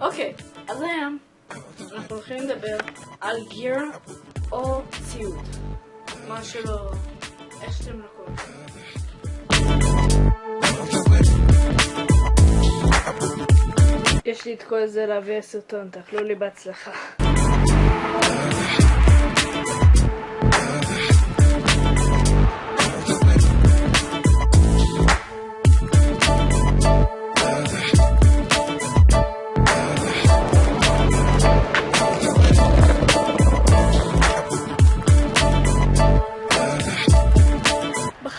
אוקיי, אז היום אנחנו הולכים לדבר על גיר או ציוד. מה שלא... איך שאתם לא. יש לי את כל זה להביא לסרטון, תאכלו לי בהצלחה.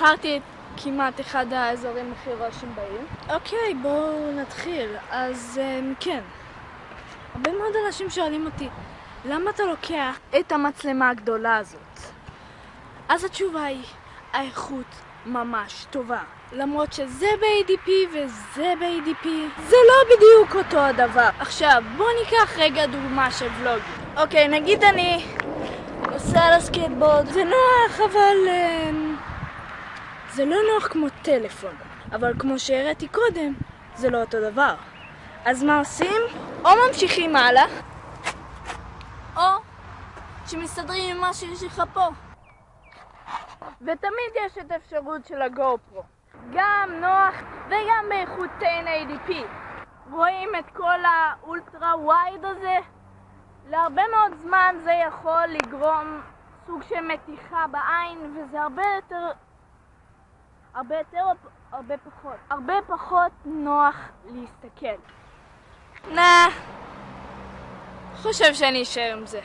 בחרתי את כמעט אחד האזורים הכי רועשים בעיר. אוקיי, בואו נתחיל. אז um, כן. הרבה מאוד אנשים שואלים אותי, למה אתה לוקח את המצלמה הגדולה הזאת? אז התשובה היא, האיכות ממש טובה. למרות שזה ב-ADP וזה ב-ADP, זה לא בדיוק אותו הדבר. עכשיו, בואו ניקח רגע דוגמה של ולוגים. אוקיי, נגיד אני נוסע על הסקייטבורד, זה נוח, אבל... Um, זה לא נוח כמו טלפון, אבל כמו שהראיתי קודם, זה לא אותו דבר. אז מה עושים? או ממשיכים הלאה, או שמסתדרים עם מה שיש לך פה. ותמיד יש את האפשרות של ה GoPro. גם נוח וגם באיכות 1080p. רואים את כל ה ultra wide הזה? להרבה מאוד זמן זה יכול לגרום סוג של מתיחה בעין, וזה הרבה יותר הרבה יותר או הרבה פחות? הרבה פחות נוח להסתכל. נא, חושב שאני אשאר עם זה.